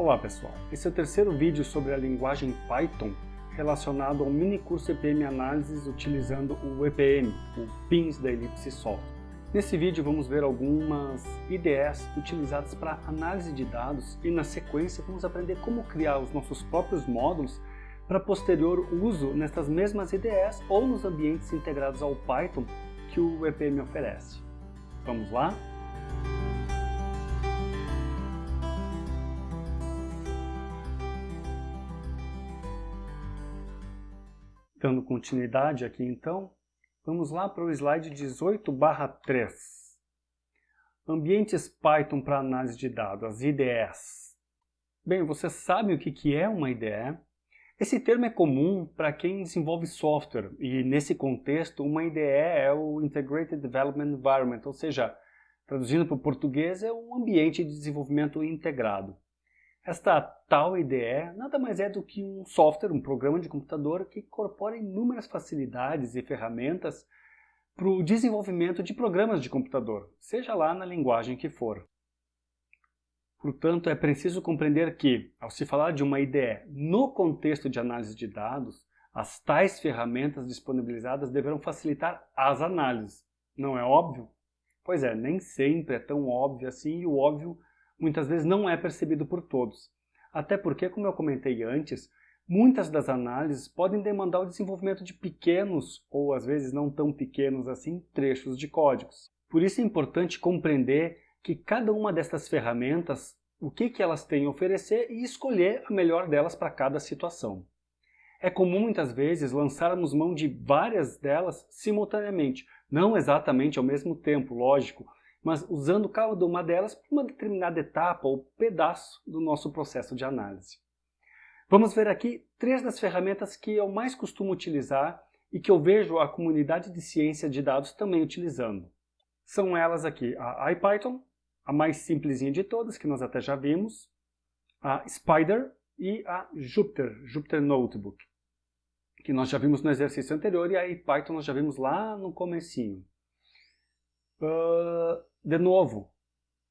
Olá pessoal, esse é o terceiro vídeo sobre a linguagem Python relacionado ao mini curso EPM Análises utilizando o EPM, o PINS da Ellipse Software. Nesse vídeo vamos ver algumas IDEs utilizadas para análise de dados e na sequência vamos aprender como criar os nossos próprios módulos para posterior uso nestas mesmas IDEs ou nos ambientes integrados ao Python que o EPM oferece. Vamos lá? Dando continuidade aqui então, vamos lá para o slide 18 3. Ambientes Python para análise de dados, as IDEs. Bem, você sabe o que é uma IDE? Esse termo é comum para quem desenvolve software e nesse contexto uma IDE é o Integrated Development Environment, ou seja, traduzindo para o português é um ambiente de desenvolvimento integrado. Esta tal IDE nada mais é do que um software, um programa de computador que incorpora inúmeras facilidades e ferramentas para o desenvolvimento de programas de computador, seja lá na linguagem que for. Portanto, é preciso compreender que, ao se falar de uma IDE no contexto de análise de dados, as tais ferramentas disponibilizadas deverão facilitar as análises. Não é óbvio? Pois é, nem sempre é tão óbvio assim e o óbvio muitas vezes não é percebido por todos. Até porque, como eu comentei antes, muitas das análises podem demandar o desenvolvimento de pequenos, ou às vezes não tão pequenos assim, trechos de códigos. Por isso é importante compreender que cada uma dessas ferramentas, o que, que elas têm a oferecer e escolher a melhor delas para cada situação. É comum muitas vezes lançarmos mão de várias delas simultaneamente, não exatamente ao mesmo tempo, lógico, mas usando cada uma delas para uma determinada etapa ou pedaço do nosso processo de análise. Vamos ver aqui três das ferramentas que eu mais costumo utilizar e que eu vejo a comunidade de ciência de dados também utilizando. São elas aqui a IPython, a mais simplesinha de todas, que nós até já vimos, a Spider e a Jupyter, Jupyter Notebook, que nós já vimos no exercício anterior e a IPython nós já vimos lá no comecinho. Uh, de novo,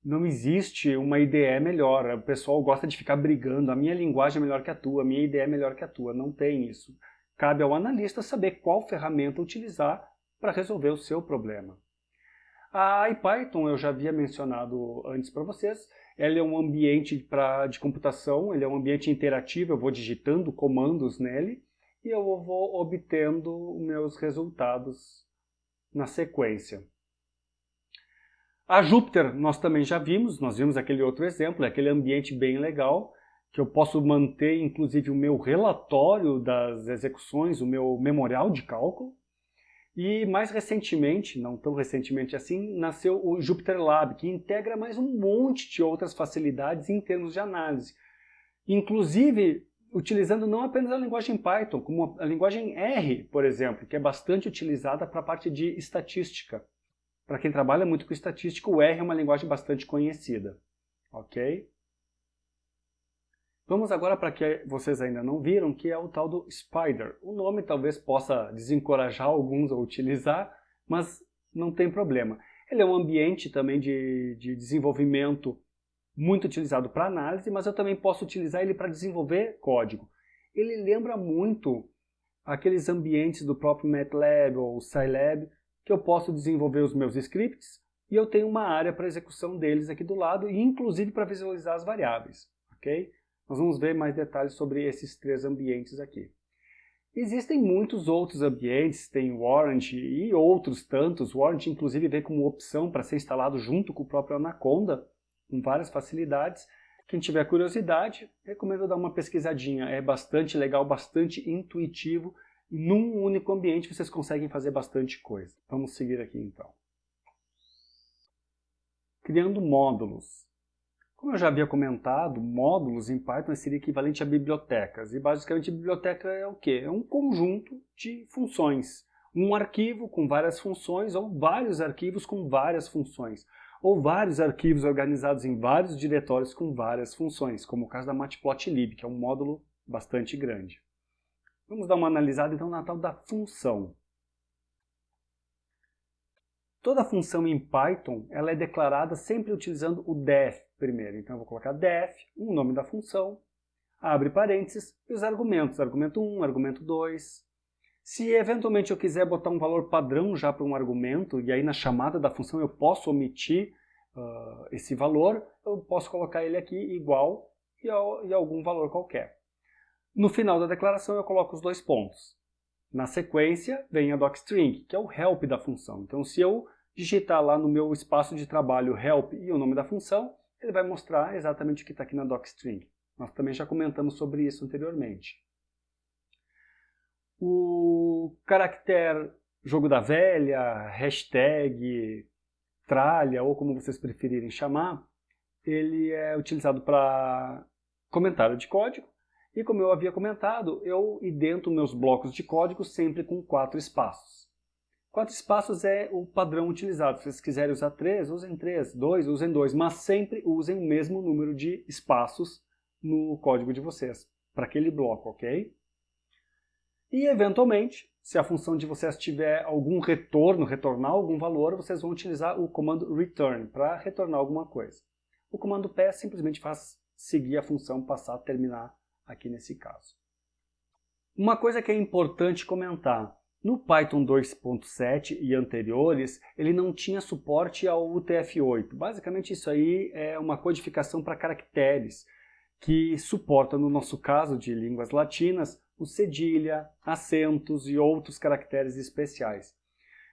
não existe uma IDE melhor. O pessoal gosta de ficar brigando. A minha linguagem é melhor que a tua, a minha IDE é melhor que a tua. Não tem isso. Cabe ao analista saber qual ferramenta utilizar para resolver o seu problema. A IPython eu já havia mencionado antes para vocês. Ela é um ambiente pra, de computação, ele é um ambiente interativo, eu vou digitando comandos nele e eu vou obtendo meus resultados na sequência. A Júpiter nós também já vimos, nós vimos aquele outro exemplo, é aquele ambiente bem legal, que eu posso manter inclusive o meu relatório das execuções, o meu memorial de cálculo. E mais recentemente, não tão recentemente assim, nasceu o Jupyter Lab, que integra mais um monte de outras facilidades em termos de análise. Inclusive, utilizando não apenas a linguagem Python, como a linguagem R, por exemplo, que é bastante utilizada para a parte de estatística. Para quem trabalha muito com estatística, o R é uma linguagem bastante conhecida. Ok? Vamos agora para que vocês ainda não viram, que é o tal do Spider. O nome talvez possa desencorajar alguns a utilizar, mas não tem problema. Ele é um ambiente também de, de desenvolvimento muito utilizado para análise, mas eu também posso utilizar ele para desenvolver código. Ele lembra muito aqueles ambientes do próprio MATLAB ou Scilab, que eu posso desenvolver os meus scripts e eu tenho uma área para execução deles aqui do lado e inclusive para visualizar as variáveis, ok? Nós vamos ver mais detalhes sobre esses três ambientes aqui. Existem muitos outros ambientes, tem Warrant e outros tantos. Warrant inclusive vem como opção para ser instalado junto com o próprio Anaconda, com várias facilidades. Quem tiver curiosidade, recomendo dar uma pesquisadinha. É bastante legal, bastante intuitivo num único ambiente vocês conseguem fazer bastante coisa. Vamos seguir aqui então. Criando módulos. Como eu já havia comentado, módulos em Python seria equivalente a bibliotecas. E basicamente biblioteca é o quê? É um conjunto de funções. Um arquivo com várias funções ou vários arquivos com várias funções. Ou vários arquivos organizados em vários diretórios com várias funções, como o caso da Matplotlib, que é um módulo bastante grande. Vamos dar uma analisada então na tal da função. Toda função em Python ela é declarada sempre utilizando o def, primeiro. Então eu vou colocar def, o nome da função, abre parênteses, e os argumentos, argumento 1, argumento 2. Se eventualmente eu quiser botar um valor padrão já para um argumento, e aí na chamada da função eu posso omitir uh, esse valor, eu posso colocar ele aqui igual e, ao, e algum valor qualquer. No final da declaração eu coloco os dois pontos. Na sequência vem a docstring, que é o help da função. Então se eu digitar lá no meu espaço de trabalho help e o nome da função, ele vai mostrar exatamente o que está aqui na docstring. Nós também já comentamos sobre isso anteriormente. O caractere jogo da velha, hashtag, tralha, ou como vocês preferirem chamar, ele é utilizado para comentário de código. E como eu havia comentado, eu idento meus blocos de código sempre com quatro espaços. Quatro espaços é o padrão utilizado. Se vocês quiserem usar três, usem três. Dois, usem dois. Mas sempre usem o mesmo número de espaços no código de vocês, para aquele bloco, ok? E, eventualmente, se a função de vocês tiver algum retorno, retornar algum valor, vocês vão utilizar o comando return para retornar alguma coisa. O comando pass simplesmente faz seguir a função passar terminar aqui nesse caso. Uma coisa que é importante comentar, no Python 2.7 e anteriores, ele não tinha suporte ao UTF-8. Basicamente isso aí é uma codificação para caracteres, que suporta, no nosso caso de línguas latinas, o cedilha, acentos e outros caracteres especiais.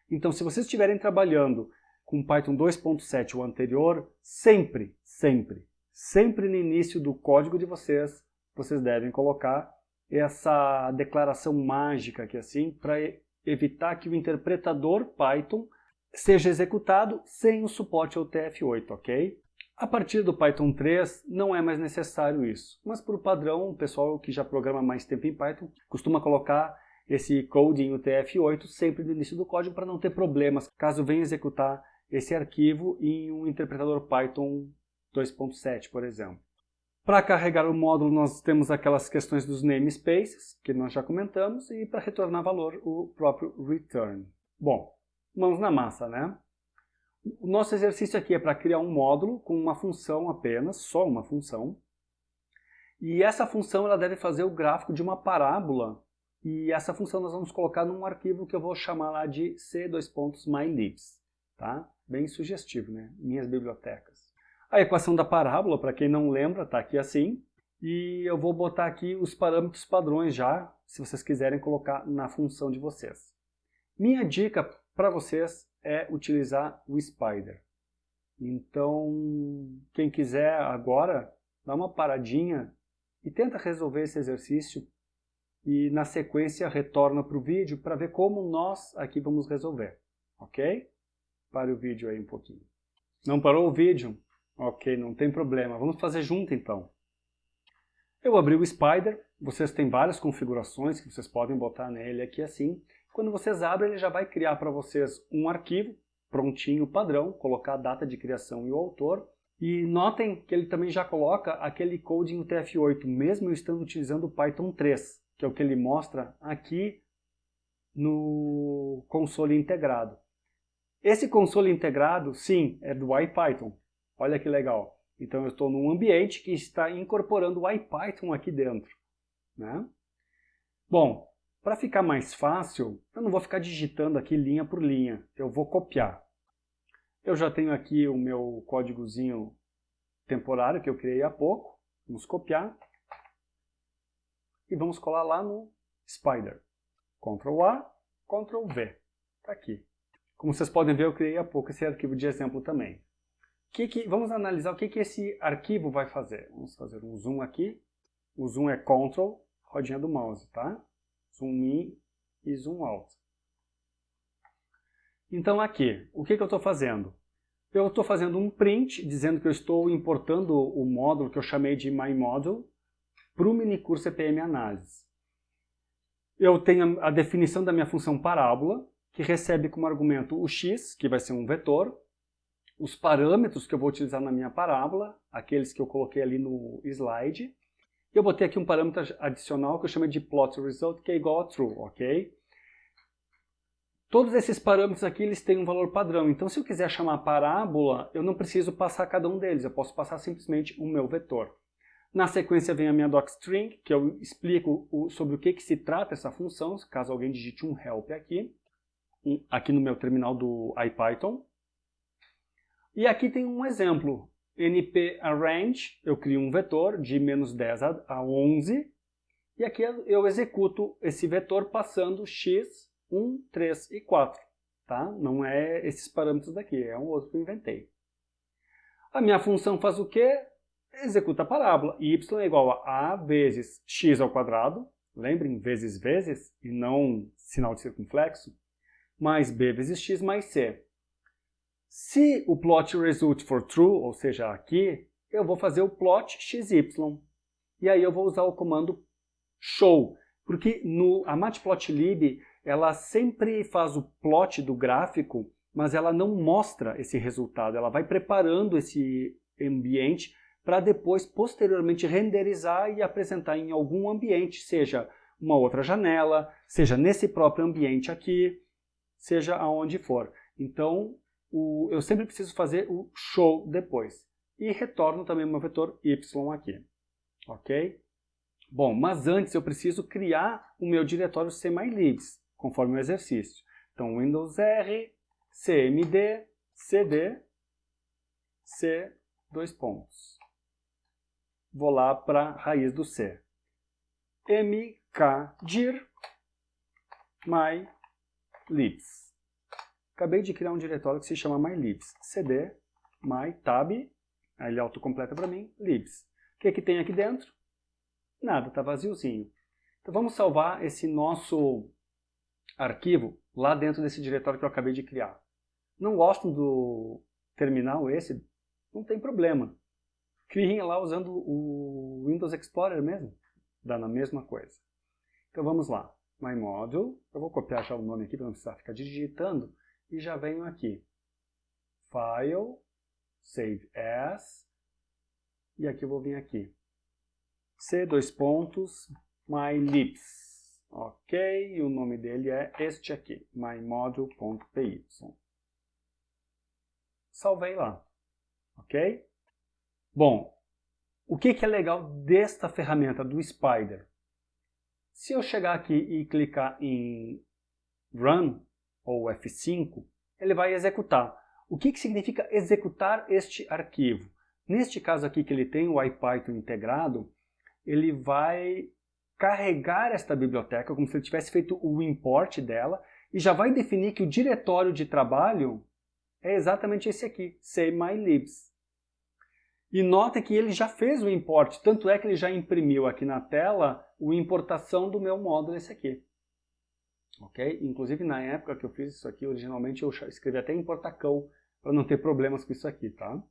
Então, se vocês estiverem trabalhando com Python 2.7 ou anterior, sempre, sempre, sempre no início do código de vocês, vocês devem colocar essa declaração mágica aqui assim, para evitar que o interpretador Python seja executado sem o suporte ao TF8, ok? A partir do Python 3 não é mais necessário isso, mas por padrão o pessoal que já programa mais tempo em Python costuma colocar esse code em UTF-8 sempre no início do código para não ter problemas caso venha executar esse arquivo em um interpretador Python 2.7, por exemplo. Para carregar o módulo nós temos aquelas questões dos namespaces, que nós já comentamos, e para retornar valor o próprio return. Bom, mãos na massa, né? O nosso exercício aqui é para criar um módulo com uma função apenas, só uma função. E essa função ela deve fazer o gráfico de uma parábola. E essa função nós vamos colocar num arquivo que eu vou chamar lá de c.mylibs. Tá? Bem sugestivo, né? Minhas bibliotecas. A equação da parábola, para quem não lembra, está aqui assim. E eu vou botar aqui os parâmetros padrões já, se vocês quiserem colocar na função de vocês. Minha dica para vocês é utilizar o Spider. Então, quem quiser agora, dá uma paradinha e tenta resolver esse exercício e na sequência retorna para o vídeo para ver como nós aqui vamos resolver, ok? Pare o vídeo aí um pouquinho. Não parou o vídeo? Ok, não tem problema. Vamos fazer junto então. Eu abri o Spider, vocês têm várias configurações que vocês podem botar nele aqui assim. Quando vocês abrem, ele já vai criar para vocês um arquivo prontinho, padrão, colocar a data de criação e o autor. E notem que ele também já coloca aquele code em UTF-8, mesmo eu estando utilizando o Python 3, que é o que ele mostra aqui no console integrado. Esse console integrado, sim, é do IPython. Olha que legal. Então eu estou num ambiente que está incorporando o IPython aqui dentro. Né? Bom, para ficar mais fácil, eu não vou ficar digitando aqui linha por linha, eu vou copiar. Eu já tenho aqui o meu códigozinho temporário que eu criei há pouco, vamos copiar e vamos colar lá no Spider. Ctrl A, Ctrl V, está aqui. Como vocês podem ver, eu criei há pouco esse arquivo de exemplo também. Que que, vamos analisar o que, que esse arquivo vai fazer. Vamos fazer um zoom aqui. O zoom é Ctrl, rodinha do mouse, tá? zoom in e zoom out. Então aqui, o que, que eu estou fazendo? Eu estou fazendo um print dizendo que eu estou importando o módulo que eu chamei de MyModule para o minicurso CPM Análise. Eu tenho a definição da minha função parábola, que recebe como argumento o x, que vai ser um vetor, os parâmetros que eu vou utilizar na minha parábola, aqueles que eu coloquei ali no slide, eu botei aqui um parâmetro adicional que eu chamo de plot result, que é igual a true, ok? Todos esses parâmetros aqui eles têm um valor padrão, então se eu quiser chamar parábola, eu não preciso passar cada um deles, eu posso passar simplesmente o meu vetor. Na sequência vem a minha docstring, que eu explico sobre o que, que se trata essa função, caso alguém digite um help aqui, aqui no meu terminal do IPython. E aqui tem um exemplo, nparrange, eu crio um vetor de menos 10 a 11, e aqui eu executo esse vetor passando x, 1, 3 e 4. Tá? Não é esses parâmetros daqui, é um outro que eu inventei. A minha função faz o quê? Executa a parábola. y é igual a a vezes x ao quadrado, lembrem, vezes vezes, e não sinal de circunflexo, mais b vezes x mais c. Se o plot result for true, ou seja, aqui, eu vou fazer o plot xy. E aí eu vou usar o comando show, porque no, a matplotlib ela sempre faz o plot do gráfico, mas ela não mostra esse resultado, ela vai preparando esse ambiente para depois, posteriormente, renderizar e apresentar em algum ambiente, seja uma outra janela, seja nesse próprio ambiente aqui, seja aonde for. Então, o, eu sempre preciso fazer o show depois. E retorno também o meu vetor y aqui. Ok? Bom, mas antes eu preciso criar o meu diretório cmylibs, conforme o exercício. Então, Windows R, cmd, cd, c, dois pontos. Vou lá para a raiz do C. mkdir mylibs. Acabei de criar um diretório que se chama mylibs. cd, my, tab, aí ele autocompleta para mim, libs. O que, é que tem aqui dentro? Nada, está vaziozinho. Então vamos salvar esse nosso arquivo lá dentro desse diretório que eu acabei de criar. Não gostam do terminal esse? Não tem problema. Criem lá usando o Windows Explorer mesmo. Dá na mesma coisa. Então vamos lá. MyModule. Eu vou copiar já o nome aqui para não precisar ficar digitando. E já venho aqui. File, Save As. E aqui eu vou vir aqui. C, dois pontos, MyLibs. Ok, e o nome dele é este aqui, mymodule.py. Salvei lá, ok? Bom, o que, que é legal desta ferramenta, do Spider? Se eu chegar aqui e clicar em Run, ou F5, ele vai executar. O que, que significa executar este arquivo? Neste caso aqui que ele tem o IPython integrado, ele vai carregar esta biblioteca como se ele tivesse feito o import dela e já vai definir que o diretório de trabalho é exatamente esse aqui, cmylibs. E notem que ele já fez o import, tanto é que ele já imprimiu aqui na tela a importação do meu módulo esse aqui. Ok? Inclusive na época que eu fiz isso aqui, originalmente eu escrevi até importacão para não ter problemas com isso aqui, tá?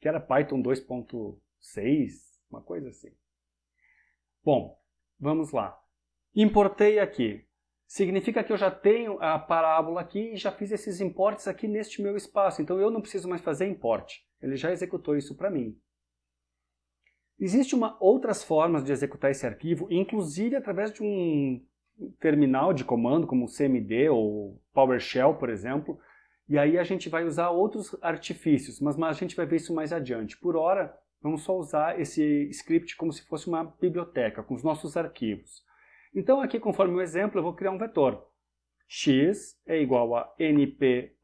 Que era Python 2.6, uma coisa assim. Bom, vamos lá. Importei aqui. Significa que eu já tenho a parábola aqui e já fiz esses importes aqui neste meu espaço. Então eu não preciso mais fazer import. Ele já executou isso para mim. Existem outras formas de executar esse arquivo, inclusive através de um terminal de comando, como o CMD ou PowerShell, por exemplo, e aí a gente vai usar outros artifícios, mas, mas a gente vai ver isso mais adiante. Por hora, Vamos só usar esse script como se fosse uma biblioteca, com os nossos arquivos. Então aqui, conforme o exemplo, eu vou criar um vetor. x é igual a np.arange.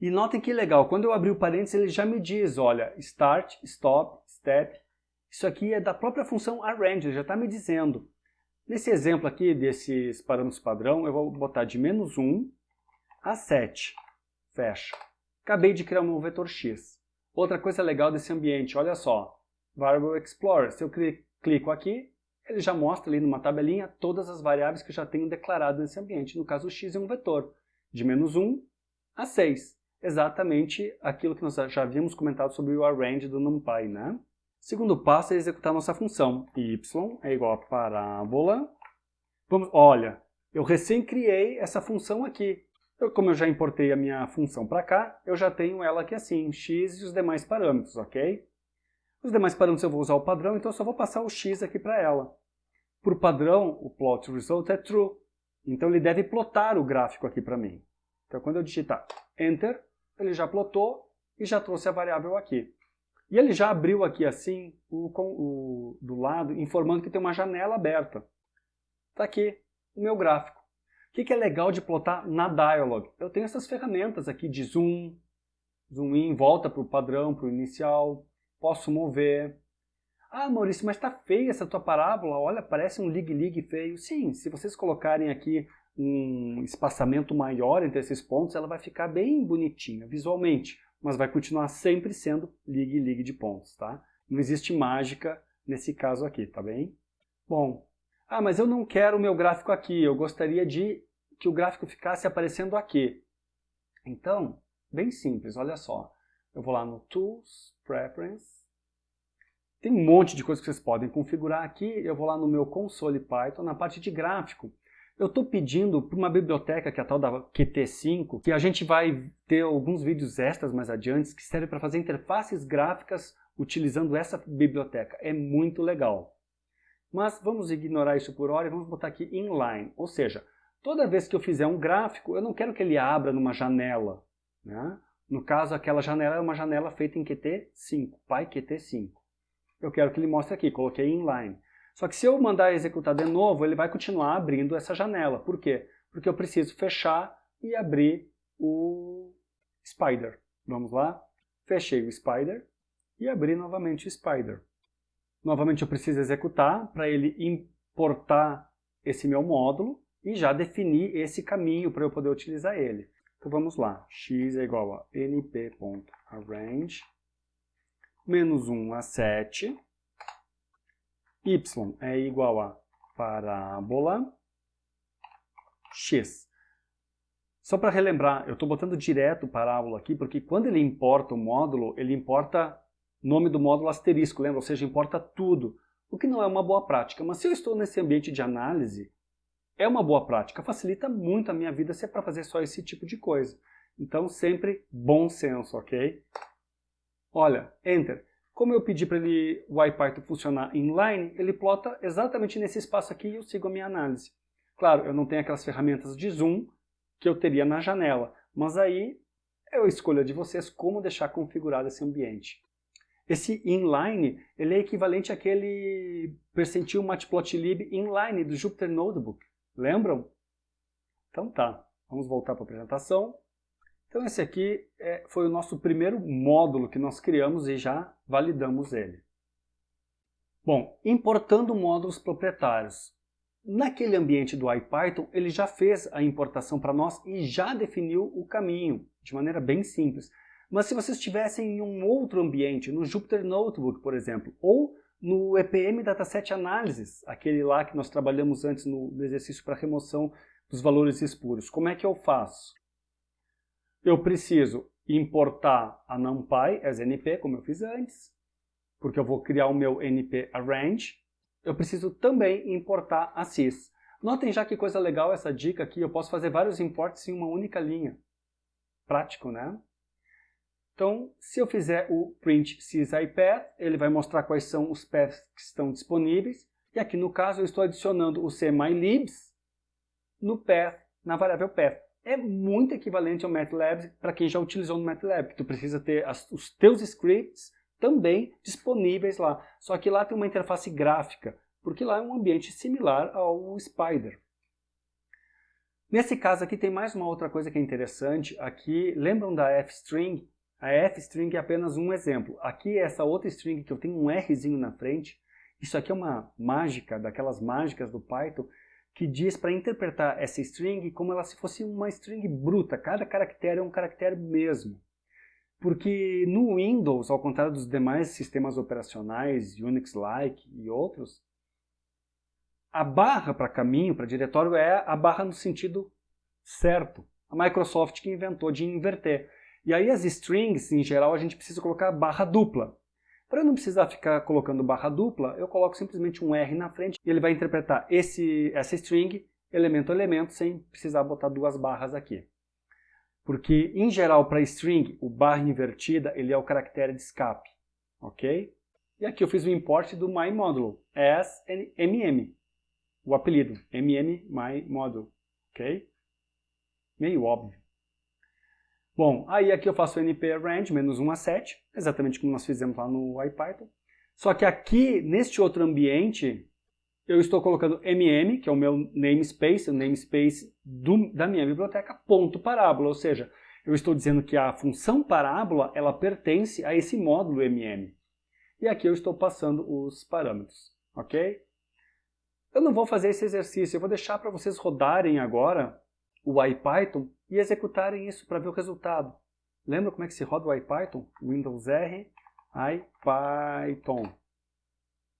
E notem que legal, quando eu abrir o parênteses, ele já me diz, olha, start, stop, step. Isso aqui é da própria função arrange, já está me dizendo. Nesse exemplo aqui, desses parâmetros padrão, eu vou botar de menos 1 a 7. Fecha. Acabei de criar um novo vetor x. Outra coisa legal desse ambiente, olha só, Variable Explorer, se eu clico aqui, ele já mostra ali numa tabelinha todas as variáveis que eu já tenho declarado nesse ambiente. No caso, o x é um vetor, de menos 1 a 6. Exatamente aquilo que nós já havíamos comentado sobre o arrange do NumPy, né? Segundo passo é executar nossa função. y é igual a parábola. Vamos, olha, eu recém criei essa função aqui. Eu, como eu já importei a minha função para cá, eu já tenho ela aqui assim, x e os demais parâmetros, ok? Os demais parâmetros eu vou usar o padrão, então eu só vou passar o x aqui para ela. Por padrão, o plot result é true. Então ele deve plotar o gráfico aqui para mim. Então quando eu digitar Enter, ele já plotou e já trouxe a variável aqui. E ele já abriu aqui assim, o, o, do lado, informando que tem uma janela aberta. Está aqui o meu gráfico. O que, que é legal de plotar na Dialog? Eu tenho essas ferramentas aqui de zoom, zoom in, volta para o padrão, para o inicial, posso mover. Ah, Maurício, mas está feia essa tua parábola, olha, parece um lig-lig feio. Sim, se vocês colocarem aqui um espaçamento maior entre esses pontos, ela vai ficar bem bonitinha visualmente, mas vai continuar sempre sendo lig-lig de pontos, tá? Não existe mágica nesse caso aqui, tá bem? Bom, ah, mas eu não quero o meu gráfico aqui, eu gostaria de que o gráfico ficasse aparecendo aqui. Então, bem simples, olha só. Eu vou lá no Tools, Preference, tem um monte de coisas que vocês podem configurar aqui. Eu vou lá no meu console Python, na parte de gráfico. Eu estou pedindo para uma biblioteca, que é a tal da Qt5, que a gente vai ter alguns vídeos extras mais adiante, que serve para fazer interfaces gráficas utilizando essa biblioteca. É muito legal. Mas vamos ignorar isso por hora e vamos botar aqui inline, ou seja, toda vez que eu fizer um gráfico, eu não quero que ele abra numa janela. Né? No caso, aquela janela é uma janela feita em Qt5, PyQt5. Eu quero que ele mostre aqui, coloquei inline. Só que se eu mandar executar de novo, ele vai continuar abrindo essa janela. Por quê? Porque eu preciso fechar e abrir o Spider. Vamos lá? Fechei o Spider e abri novamente o Spider. Novamente eu preciso executar para ele importar esse meu módulo e já definir esse caminho para eu poder utilizar ele. Então vamos lá, x é igual a np.arrange menos 1 a 7, y é igual a parábola x. Só para relembrar, eu estou botando direto parábola aqui, porque quando ele importa o módulo, ele importa nome do módulo asterisco, lembra? Ou seja, importa tudo, o que não é uma boa prática. Mas se eu estou nesse ambiente de análise, é uma boa prática, facilita muito a minha vida se é para fazer só esse tipo de coisa. Então, sempre bom senso, ok? Olha, Enter. Como eu pedi para ele, o IPython funcionar inline, ele plota exatamente nesse espaço aqui e eu sigo a minha análise. Claro, eu não tenho aquelas ferramentas de zoom que eu teria na janela, mas aí é a escolha de vocês como deixar configurado esse ambiente. Esse inline ele é equivalente àquele percentil matplotlib inline do Jupyter Notebook. Lembram? Então tá, vamos voltar para a apresentação. Então esse aqui é, foi o nosso primeiro módulo que nós criamos e já validamos ele. Bom, importando módulos proprietários. Naquele ambiente do IPython, ele já fez a importação para nós e já definiu o caminho, de maneira bem simples. Mas se vocês estivessem em um outro ambiente, no Jupyter Notebook, por exemplo, ou no EPM Dataset Analysis, aquele lá que nós trabalhamos antes no, exercício para remoção dos valores espuros, como é que eu faço? Eu preciso importar a NumPy as NP, como eu fiz antes, porque eu vou criar o meu NP Arrange. Eu preciso também importar a sys. Notem já que coisa legal essa dica aqui, eu posso fazer vários imports em uma única linha. Prático, né? Então, se eu fizer o print sysipath, ele vai mostrar quais são os paths que estão disponíveis. E aqui no caso eu estou adicionando o cmylibs no path, na variável path é muito equivalente ao MATLAB para quem já utilizou no MATLAB, tu precisa ter as, os teus scripts também disponíveis lá. Só que lá tem uma interface gráfica, porque lá é um ambiente similar ao Spider. Nesse caso aqui tem mais uma outra coisa que é interessante. Aqui, lembram da f-string? A f-string é apenas um exemplo. Aqui essa outra string que eu tenho um rzinho na frente, isso aqui é uma mágica, daquelas mágicas do Python, que diz para interpretar essa string como ela se fosse uma string bruta. Cada caractere é um caractere mesmo. Porque no Windows, ao contrário dos demais sistemas operacionais, Unix-like e outros, a barra para caminho, para diretório, é a barra no sentido certo. A Microsoft que inventou de inverter. E aí as strings, em geral, a gente precisa colocar barra dupla. Para eu não precisar ficar colocando barra dupla, eu coloco simplesmente um R na frente e ele vai interpretar esse, essa string elemento a elemento sem precisar botar duas barras aqui. Porque, em geral, para string, o barra invertida ele é o caractere de escape. Ok? E aqui eu fiz o import do myModulo, as mm. o apelido, mmyModule, ok? Meio óbvio. Bom, aí aqui eu faço np range menos 1 a 7, exatamente como nós fizemos lá no IPython. Só que aqui, neste outro ambiente, eu estou colocando mm, que é o meu namespace, o namespace do, da minha biblioteca, ponto parábola, ou seja, eu estou dizendo que a função parábola, ela pertence a esse módulo mm. E aqui eu estou passando os parâmetros, ok? Eu não vou fazer esse exercício, eu vou deixar para vocês rodarem agora o IPython e executarem isso para ver o resultado. Lembra como é que se roda o IPython? Windows R, IPython.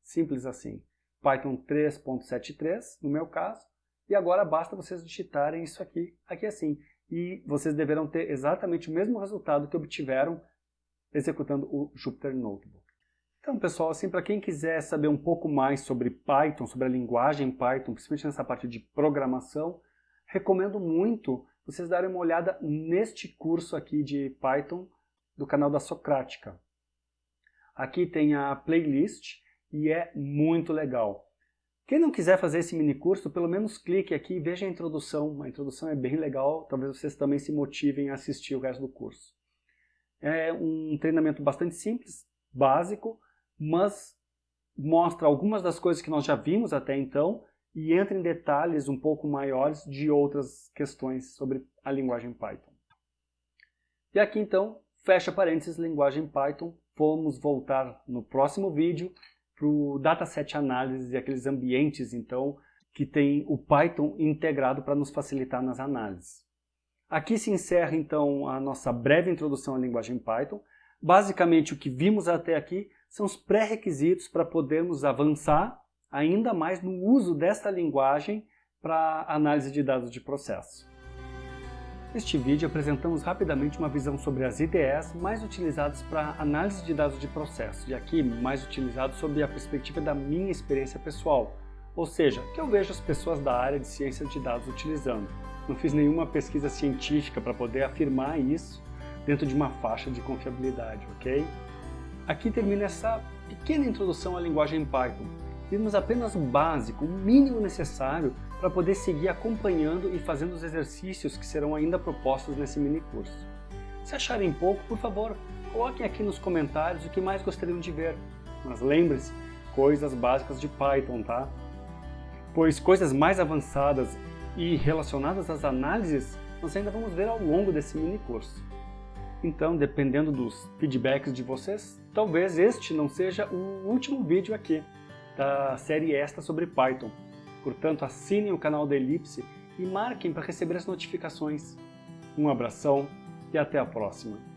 Simples assim. Python 3.73, no meu caso. E agora basta vocês digitarem isso aqui, aqui assim. E vocês deverão ter exatamente o mesmo resultado que obtiveram executando o Jupyter Notebook. Então, pessoal, assim, para quem quiser saber um pouco mais sobre Python, sobre a linguagem Python, principalmente nessa parte de programação, recomendo muito vocês darem uma olhada neste curso aqui de Python do canal da Socrática. Aqui tem a playlist e é muito legal. Quem não quiser fazer esse mini curso, pelo menos clique aqui e veja a introdução. A introdução é bem legal, talvez vocês também se motivem a assistir o resto do curso. É um treinamento bastante simples, básico, mas mostra algumas das coisas que nós já vimos até então e entra em detalhes um pouco maiores de outras questões sobre a linguagem Python. E aqui então, fecha parênteses, linguagem Python. Vamos voltar no próximo vídeo para o dataset análise e aqueles ambientes então que tem o Python integrado para nos facilitar nas análises. Aqui se encerra então a nossa breve introdução à linguagem Python. Basicamente o que vimos até aqui são os pré-requisitos para podermos avançar ainda mais no uso dessa linguagem para análise de dados de processo. Neste vídeo apresentamos rapidamente uma visão sobre as IDEs mais utilizadas para análise de dados de processo, e aqui mais utilizados sob a perspectiva da minha experiência pessoal, ou seja, que eu vejo as pessoas da área de ciência de dados utilizando. Não fiz nenhuma pesquisa científica para poder afirmar isso dentro de uma faixa de confiabilidade, ok? Aqui termina essa pequena introdução à linguagem Python, vimos apenas o básico, o mínimo necessário para poder seguir acompanhando e fazendo os exercícios que serão ainda propostos nesse mini curso. Se acharem pouco, por favor, coloquem aqui nos comentários o que mais gostariam de ver. Mas lembre-se, coisas básicas de Python, tá? Pois coisas mais avançadas e relacionadas às análises nós ainda vamos ver ao longo desse mini curso. Então, dependendo dos feedbacks de vocês, talvez este não seja o último vídeo aqui da série extra sobre Python. Portanto, assinem o canal da Elipse e marquem para receber as notificações. Um abração e até a próxima!